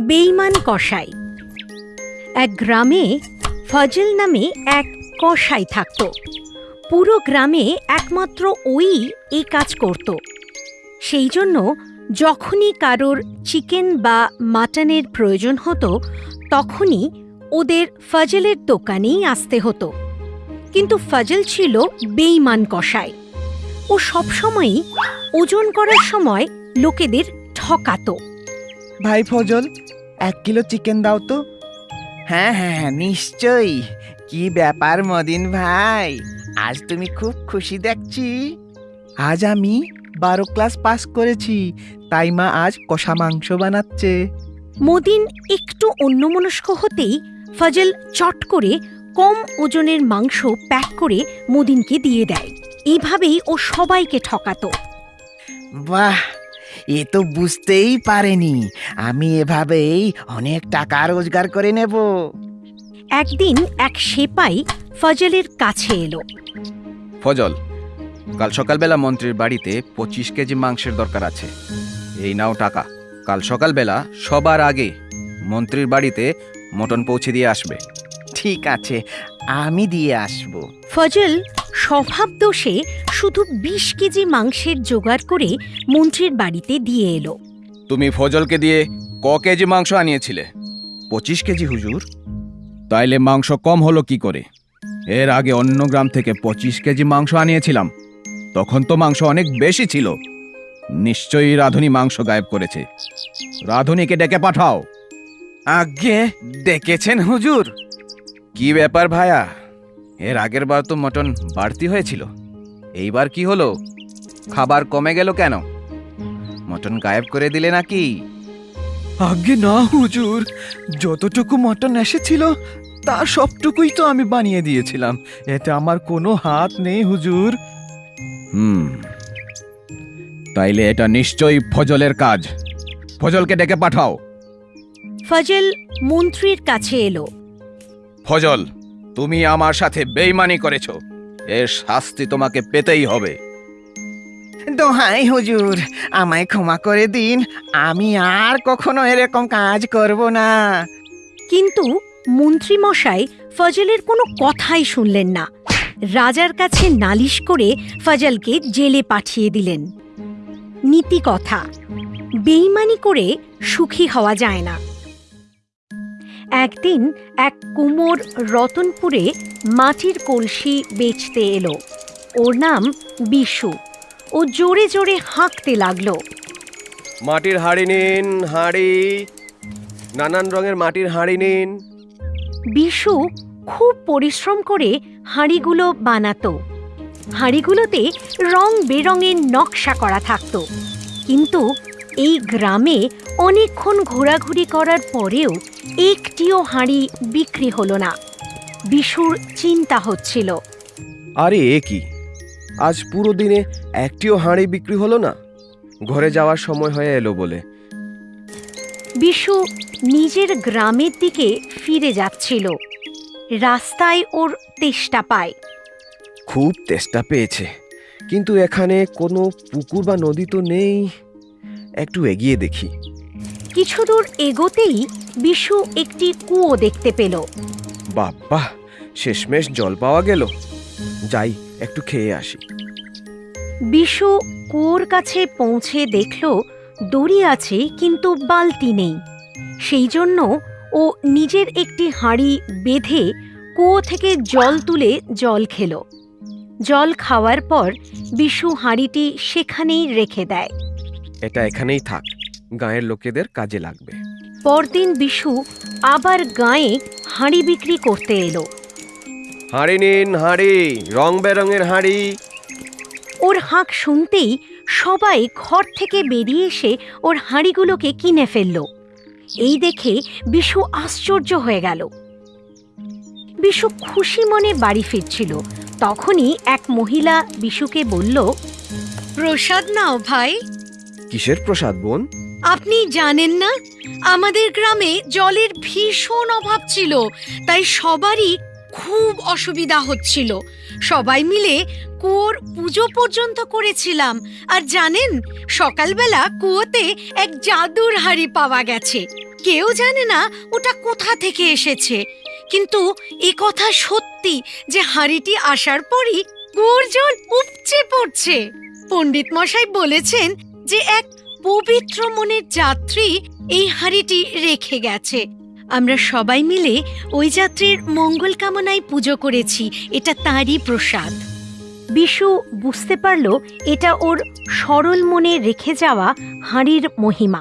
বেইমান কসাই। এক গ্রামে ফজল নামে এক কসাই থাকত। পুরো গ্রামে একমাত্র ওই এই কাজ করত। সেই জন্য যখনই কারোর চিকেন বা মাটনের প্রয়োজন হতো, তখনই ওদের ফজলের দোকানেই আসতে হতো। কিন্তু ফজল ছিল বেইমান কসাই। ও সবসময়ই ওজন করার সময় লোকেদের ঠকাতো। ভাই ফজল এক কিলো চিকেন দাও তো। হ্যাঁ হ্যাঁ হ্যাঁ নিশ্চয়ই। কি ব্যাপার মদিন ভাই? আজ তুমি খুব খুশি দেখছি। আজ আমি বারো ক্লাস পাস করেছি তাই মা আজ কষা মাংস বানাচ্ছে। মদিন একটু অন্যমনস্ক হতেই ফজল চট করে কম ওজনের মাংস প্যাক করে মদিনকে দিয়ে দেয়। এভাবেই ও সবাইকে ঠকাতো। বাহ এ তো বুঝতেই পারেনি। আমি এভাবেই অনেক টাকা রোজগার করে নেব। একদিন এক সেপাই ফজলের কাছে এলো। ফজল কাল সকালবেলা মন্ত্রীর বাড়িতে পঁচিশ কেজি মাংসের দরকার আছে। এই নাও টাকা। কাল সকালবেলা সবার আগে মন্ত্রীর বাড়িতে মটন পৌঁছে দিয়ে আসবে। ঠিক আছে আমি দিয়ে আসব। ফজল স্বভাব দোষে শুধু বিশ কেজি মাংসের জোগাড় করে মন্ত্রীর বাড়িতে দিয়ে এলো। তুমি ফজলকে দিয়ে ক কেজি মাংস আনিয়েছিলে? পঁচিশ কেজি হুজুর। তাইলে মাংস কম হলো কি করে? এর আগে অন্য গ্রাম থেকে পঁচিশ কেজি মাংস আনিয়েছিলাম। তখন তো মাংস অনেক বেশি ছিল। নিশ্চয়ই রাধুনি মাংস গায়েব করেছে। রাধুনিকে ডেকে পাঠাও। আগে ডেকেছেন হুজুর। কি ব্যাপার ভায়া? এর আগের বার তো মটন বাড়তি হয়েছিল। এইবার কি হলো? খাবার কমে গেল কেন? মটন গায়েব করে দিলে নাকি? আগে না হুজুর। যতটুকু মটন এসেছিল তা সবটুকুই তো আমি বানিয়ে দিয়েছিলাম। এতে আমার কোনো হাত নেই হুজুর। হুম। তাইলে এটা নিশ্চয়ই ফজলের কাজ। ফজলকে ডেকে পাঠাও। ফজল মন্ত্রীর কাছে এলো। ফজল তুমি আমার সাথে বেইমানি করেছ। এর শাস্তি তোমাকে পেতেই হবে। দোহাই হুজুর আমায় ক্ষমা করে দিন আমি আর কখনো এরকম কাজ করব না। কিন্তু মন্ত্রীমশাই ফজলের কোনো কথাই শুনলেন না। রাজার কাছে নালিশ করে ফজলকে জেলে পাঠিয়ে দিলেন। নীতি কথা বেইমানি করে সুখী হওয়া যায় না। একদিন এক কুমোর রতনপুরে মাটির কলসি বেচতে এলো। ওর নাম বিশু। ও জোরে জোরে হাঁকতে লাগল। মাটির হাঁড়ি নিন হাঁড়ি। নানান রঙের মাটির হাঁড়ি নিন। বিশু খুব পরিশ্রম করে হাঁড়িগুলো বানাতো। হাঁড়িগুলোতে রং বেরঙের নকশা করা থাকতো। কিন্তু এই গ্রামে অনেকক্ষণ ঘোরাঘুরি করার পরেও একটিও হাঁড়ি বিক্রি হলো না। বিশুর চিন্তা হচ্ছিল। আরে এ কি? আজ পুরো দিনে একটিও হাঁড়ি বিক্রি হলো না? ঘরে যাওয়ার সময় হয়ে এলো বলে। বিশু নিজের গ্রামের দিকে ফিরে যাচ্ছিল। রাস্তায় ওর তেষ্টা পায়। খুব তেষ্টা পেয়েছে। কিন্তু এখানে কোনো পুকুর বা নদী তো নেই। একটু এগিয়ে দেখি। কিছু দূর এগোতেই বিশু একটি কুয়ো দেখতে পেল। বাবা শেষমেশ জল পাওয়া গেল। যাই একটু খেয়ে আসি। বিশু কুয়োর কাছে পৌঁছে দেখল দড়ি আছে কিন্তু বালতি নেই। সেই জন্য ও নিজের একটি হাঁড়ি বেঁধে কুয়ো থেকে জল তুলে জল খেল। জল খাওয়ার পর বিশু হাঁড়িটি সেখানেই রেখে দেয়। এটা এখানেই থাক গাঁয়ের লোকেদের কাজে লাগবে। পরদিন বিশু আবার গায়ে হাঁড়ি বিক্রি করতে এলো। হাঁড়ি নিন হাঁড়ি রং বেরঙের হাঁড়ি। ওর হাঁক শুনতেই সবাই ঘর থেকে বেরিয়ে এসে ওর হাঁড়িগুলোকে কিনে ফেলল। এই দেখে বিশু আশ্চর্য হয়ে গেল। বিশু খুশি মনে বাড়ি ফিরছিল। তখনই এক মহিলা বিশুকে বলল প্রসাদ নাও ভাই। কিসের প্রসাদ, বোন? আপনি জানেন না, আমাদের গ্রামে জলের ভীষণ অভাব ছিল, তাই সবারই খুব অসুবিধা হচ্ছিল। সবাই মিলে কুয়োর পুজো পর্যন্ত করেছিলাম, আর জানেন, সকালবেলা কুয়োতে এক জাদুর হাড়ি পাওয়া গেছে। কেউ জানে না ওটা কোথা থেকে এসেছে, কিন্তু এ কথা সত্যি যে হাঁড়িটি আসার পরই কুয়োর জল উপচে পড়ছে। পণ্ডিত মশাই বলেছেন যে এক পবিত্র মনের যাত্রী এই হাঁড়িটি রেখে গেছে। আমরা সবাই মিলে ওই যাত্রীর মঙ্গল কামনায় পুজো করেছি, এটা তারই প্রসাদ। বিশু বুঝতে পারল এটা ওর সরল মনে রেখে যাওয়া হাঁড়ির মহিমা।